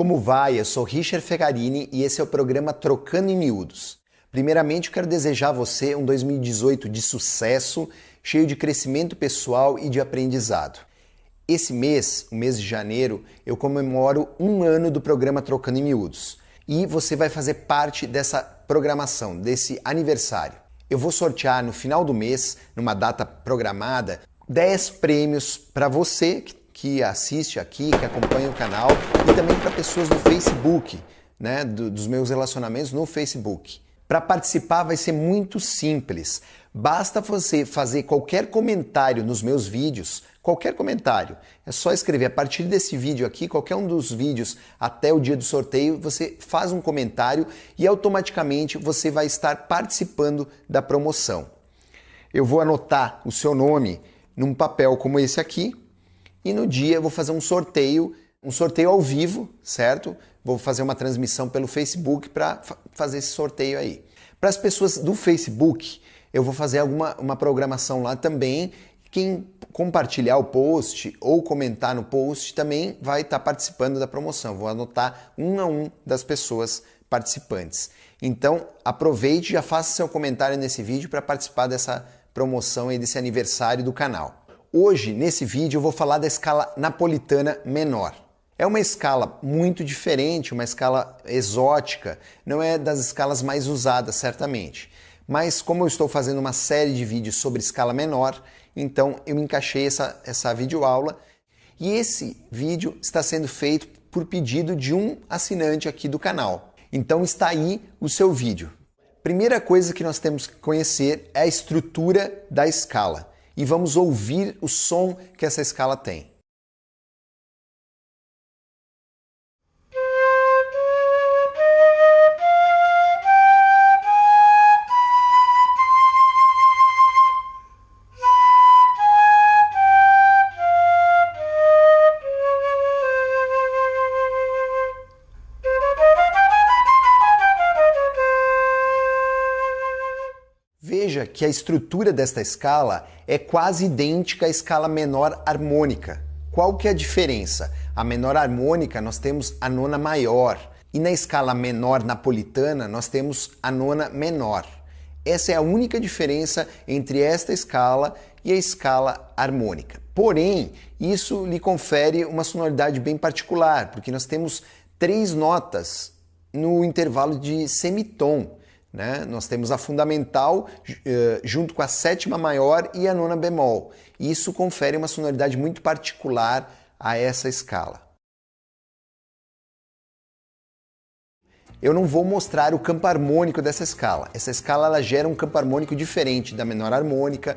Como vai? Eu sou Richard Fegarini e esse é o programa Trocando em Miúdos. Primeiramente, eu quero desejar a você um 2018 de sucesso, cheio de crescimento pessoal e de aprendizado. Esse mês, o mês de janeiro, eu comemoro um ano do programa Trocando em Miúdos e você vai fazer parte dessa programação, desse aniversário. Eu vou sortear no final do mês, numa data programada, 10 prêmios para você que assiste aqui, que acompanha o canal e também para pessoas do Facebook, né, do, dos meus relacionamentos no Facebook. Para participar vai ser muito simples. Basta você fazer qualquer comentário nos meus vídeos, qualquer comentário. É só escrever a partir desse vídeo aqui, qualquer um dos vídeos até o dia do sorteio, você faz um comentário e automaticamente você vai estar participando da promoção. Eu vou anotar o seu nome num papel como esse aqui e no dia eu vou fazer um sorteio, um sorteio ao vivo, certo? Vou fazer uma transmissão pelo Facebook para fazer esse sorteio aí. Para as pessoas do Facebook, eu vou fazer alguma uma programação lá também. Quem compartilhar o post ou comentar no post também vai estar tá participando da promoção. Vou anotar um a um das pessoas participantes. Então, aproveite e já faça seu comentário nesse vídeo para participar dessa promoção e desse aniversário do canal. Hoje, nesse vídeo, eu vou falar da escala napolitana menor. É uma escala muito diferente, uma escala exótica, não é das escalas mais usadas, certamente. Mas como eu estou fazendo uma série de vídeos sobre escala menor, então eu encaixei essa, essa videoaula e esse vídeo está sendo feito por pedido de um assinante aqui do canal. Então está aí o seu vídeo. Primeira coisa que nós temos que conhecer é a estrutura da escala e vamos ouvir o som que essa escala tem. Veja que a estrutura desta escala é quase idêntica à escala menor harmônica. Qual que é a diferença? A menor harmônica nós temos a nona maior e na escala menor napolitana nós temos a nona menor. Essa é a única diferença entre esta escala e a escala harmônica. Porém, isso lhe confere uma sonoridade bem particular, porque nós temos três notas no intervalo de semitom. Né? Nós temos a fundamental uh, junto com a sétima maior e a nona bemol. Isso confere uma sonoridade muito particular a essa escala. Eu não vou mostrar o campo harmônico dessa escala. Essa escala ela gera um campo harmônico diferente da menor harmônica,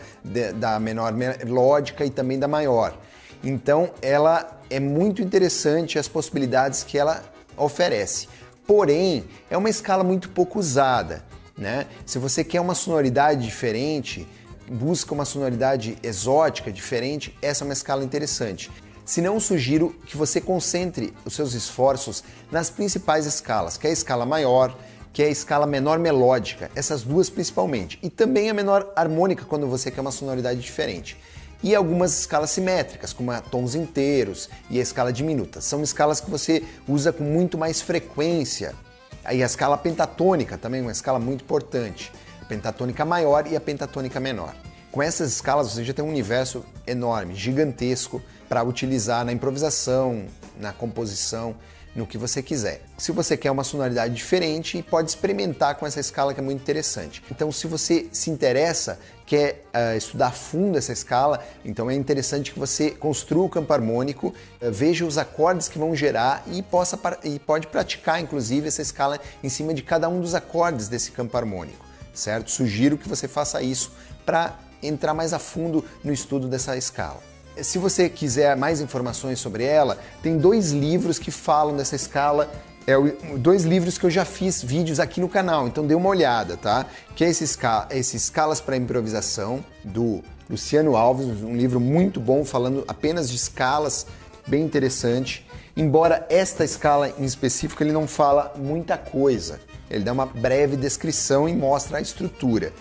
da menor melódica e também da maior. Então ela é muito interessante as possibilidades que ela oferece. Porém, é uma escala muito pouco usada. Né? Se você quer uma sonoridade diferente, busca uma sonoridade exótica, diferente, essa é uma escala interessante. Se não, sugiro que você concentre os seus esforços nas principais escalas, que é a escala maior, que é a escala menor melódica, essas duas principalmente, e também a menor harmônica quando você quer uma sonoridade diferente e algumas escalas simétricas, como a tons inteiros e a escala diminuta. São escalas que você usa com muito mais frequência. Aí a escala pentatônica também é uma escala muito importante. A pentatônica maior e a pentatônica menor. Com essas escalas você já tem um universo enorme, gigantesco para utilizar na improvisação, na composição no que você quiser. Se você quer uma sonoridade diferente, pode experimentar com essa escala que é muito interessante. Então, se você se interessa, quer uh, estudar a fundo essa escala, então é interessante que você construa o campo harmônico, uh, veja os acordes que vão gerar e, possa, e pode praticar, inclusive, essa escala em cima de cada um dos acordes desse campo harmônico, certo? Sugiro que você faça isso para entrar mais a fundo no estudo dessa escala. Se você quiser mais informações sobre ela, tem dois livros que falam dessa escala é dois livros que eu já fiz vídeos aqui no canal, então dê uma olhada, tá? Que é esse, escala, esse Escalas para Improvisação, do Luciano Alves, um livro muito bom, falando apenas de escalas, bem interessante. Embora esta escala em específico ele não fala muita coisa, ele dá uma breve descrição e mostra a estrutura.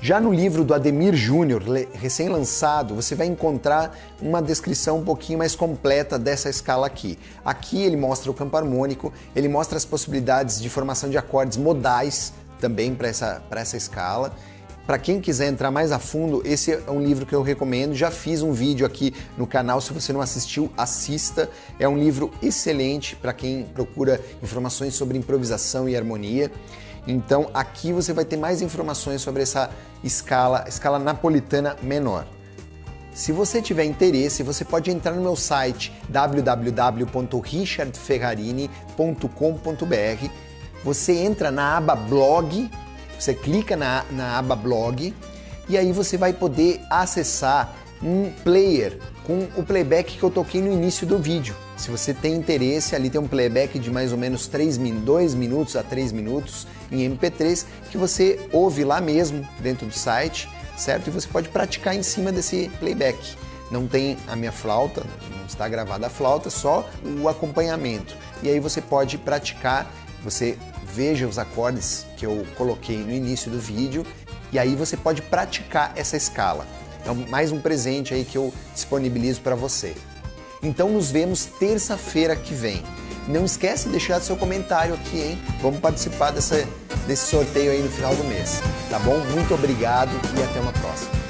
Já no livro do Ademir Júnior, recém-lançado, você vai encontrar uma descrição um pouquinho mais completa dessa escala aqui. Aqui ele mostra o campo harmônico, ele mostra as possibilidades de formação de acordes modais também para essa, essa escala. Para quem quiser entrar mais a fundo, esse é um livro que eu recomendo. Já fiz um vídeo aqui no canal, se você não assistiu, assista. É um livro excelente para quem procura informações sobre improvisação e harmonia. Então aqui você vai ter mais informações sobre essa escala, escala napolitana menor. Se você tiver interesse, você pode entrar no meu site www.richardferrarini.com.br. Você entra na aba blog, você clica na, na aba blog e aí você vai poder acessar um player com o playback que eu toquei no início do vídeo. Se você tem interesse, ali tem um playback de mais ou menos 3, 2 minutos a 3 minutos em MP3 que você ouve lá mesmo dentro do site, certo? E você pode praticar em cima desse playback. Não tem a minha flauta, não está gravada a flauta, só o acompanhamento. E aí você pode praticar, você veja os acordes que eu coloquei no início do vídeo e aí você pode praticar essa escala. É mais um presente aí que eu disponibilizo para você. Então nos vemos terça-feira que vem. Não esquece de deixar seu comentário aqui, hein? Vamos participar dessa, desse sorteio aí no final do mês, tá bom? Muito obrigado e até uma próxima.